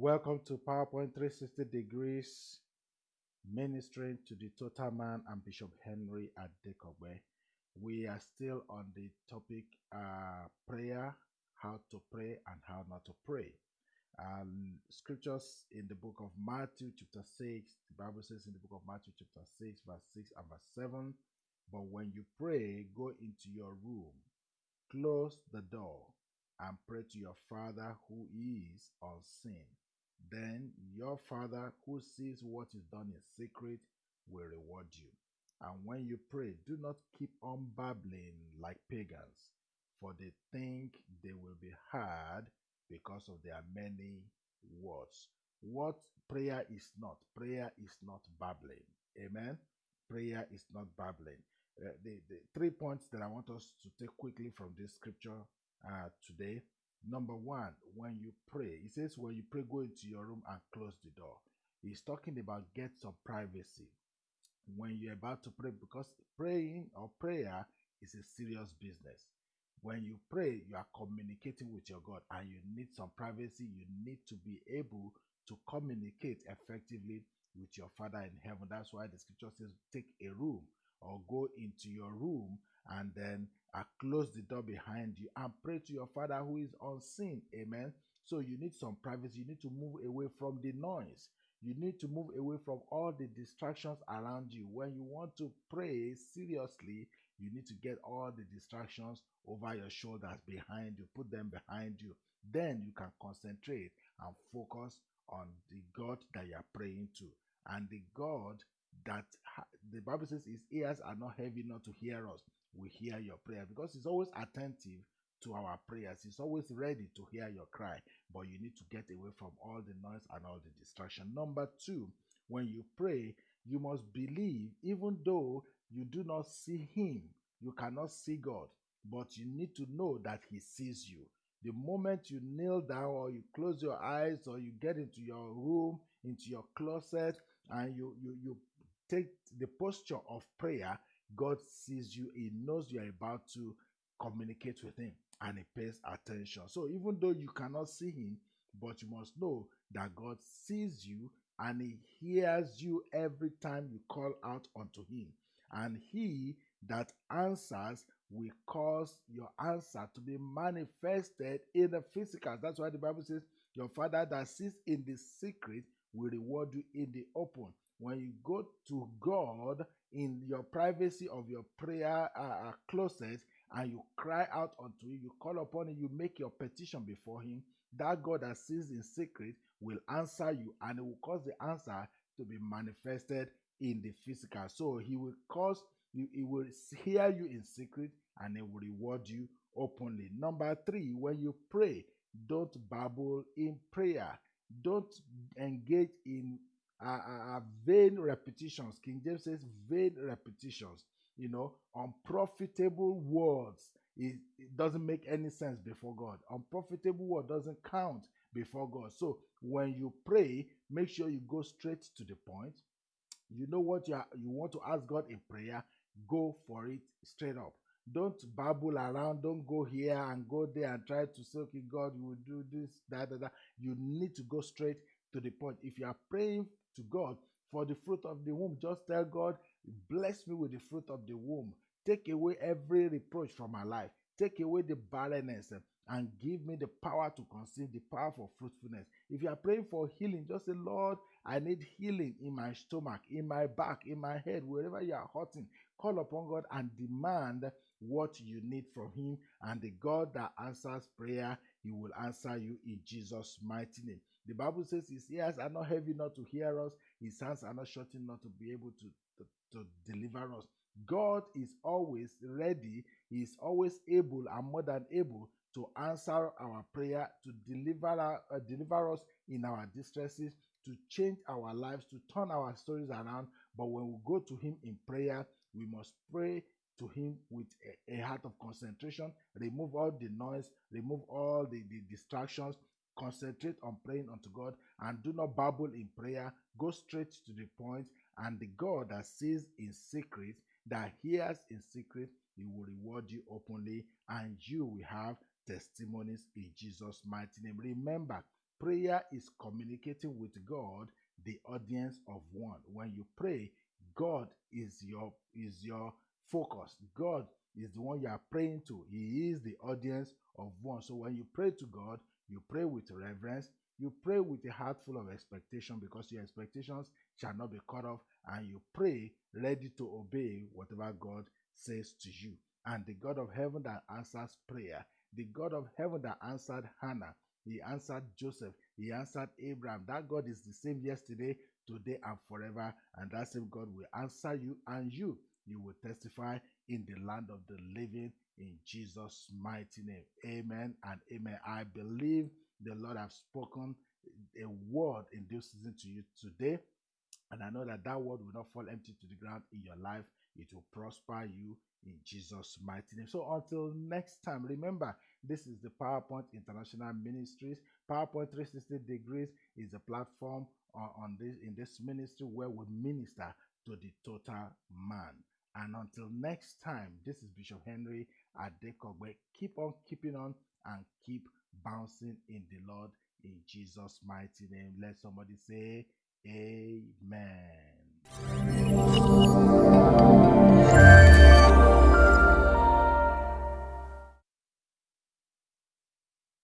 Welcome to PowerPoint 360 Degrees Ministering to the Total Man and Bishop Henry at Adekogbe. We are still on the topic uh, prayer, how to pray and how not to pray. Um, scriptures in the book of Matthew, chapter 6, the Bible says in the book of Matthew, chapter 6, verse 6 and verse 7 But when you pray, go into your room, close the door, and pray to your Father who is unseen. Then your Father who sees what is done in secret will reward you. And when you pray, do not keep on babbling like pagans, for they think they will be heard because of their many words. What prayer is not, prayer is not babbling. Amen. Prayer is not babbling. Uh, the, the three points that I want us to take quickly from this scripture uh, today. Number one, when you pray, he says, when you pray, go into your room and close the door. He's talking about get some privacy when you're about to pray because praying or prayer is a serious business. When you pray, you are communicating with your God and you need some privacy. You need to be able to communicate effectively with your Father in heaven. That's why the scripture says, take a room or go into your room and then uh, close the door behind you and pray to your Father who is unseen. Amen. So you need some privacy. You need to move away from the noise. You need to move away from all the distractions around you. When you want to pray seriously, you need to get all the distractions over your shoulders behind you, put them behind you. Then you can concentrate and focus on the God that you are praying to. And the God that the Bible says his ears are not heavy not to hear us. We hear your prayer because he's always attentive to our prayers. He's always ready to hear your cry, but you need to get away from all the noise and all the distraction. Number two, when you pray, you must believe, even though you do not see Him, you cannot see God, but you need to know that He sees you. The moment you kneel down or you close your eyes or you get into your room, into your closet, and you, you, you take the posture of prayer, God sees you. He knows you are about to communicate with Him and He pays attention. So even though you cannot see Him, but you must know that God sees you and He hears you every time you call out unto Him. And He that answers will cause your answer to be manifested in the physical. That's why the Bible says, Your Father that sits in the secret will reward you in the open. When you go to God in your privacy of your prayer uh, uh closet and you cry out unto Him, you call upon Him, you make your petition before Him, that God that sees in secret will answer you and it will cause the answer to be manifested in the physical. So He will cause you, he will hear you in secret and he will reward you openly. Number three, when you pray, don't babble in prayer. Don't engage in uh, vain repetitions. King James says vain repetitions. You know, unprofitable words. It, it doesn't make any sense before God. Unprofitable word doesn't count before God. So when you pray, make sure you go straight to the point. You know what you are, you want to ask God in prayer. Go for it straight up. Don't babble around. Don't go here and go there and try to say, okay, God, you will do this, that, that. You need to go straight to the point. If you are praying to God for the fruit of the womb, just tell God, bless me with the fruit of the womb. Take away every reproach from my life. Take away the barrenness and give me the power to conceive, the power for fruitfulness. If you are praying for healing, just say, Lord, I need healing in my stomach, in my back, in my head, wherever you are hurting. Call upon God and demand what you need from Him. And the God that answers prayer, He will answer you in Jesus' mighty name. The Bible says His ears are not heavy not to hear us, His hands are not shortened not to be able to, to, to deliver us. God is always ready, He is always able and more than able to answer our prayer, to deliver, uh, deliver us in our distresses, to change our lives, to turn our stories around. But when we go to Him in prayer, we must pray to Him with a, a heart of concentration, remove all the noise, remove all the, the distractions, concentrate on praying unto God, and do not babble in prayer. Go straight to the point, and the God that sees in secret, that hears in secret, He will reward you openly, and you will have testimonies in Jesus' mighty name. Remember, Prayer is communicating with God, the audience of one. When you pray, God is your is your focus. God is the one you are praying to. He is the audience of one. So when you pray to God, you pray with reverence, you pray with a heart full of expectation because your expectations shall not be cut off, and you pray ready to obey whatever God says to you. And the God of heaven that answers prayer, the God of heaven that answered Hannah, he answered Joseph, he answered Abraham. That God is the same yesterday, today, and forever. And that same God will answer you, and you, you will testify in the land of the living in Jesus' mighty name. Amen and amen. I believe the Lord have spoken a word in this season to you today. And I know that that word will not fall empty to the ground in your life. It will prosper you in Jesus' mighty name. So until next time, remember this is the PowerPoint International Ministries. PowerPoint 360 Degrees is a platform on, on this in this ministry where we minister to the total man. And until next time, this is Bishop Henry at Adekogbe. Keep on keeping on and keep bouncing in the Lord in Jesus' mighty name. Let somebody say, Amen.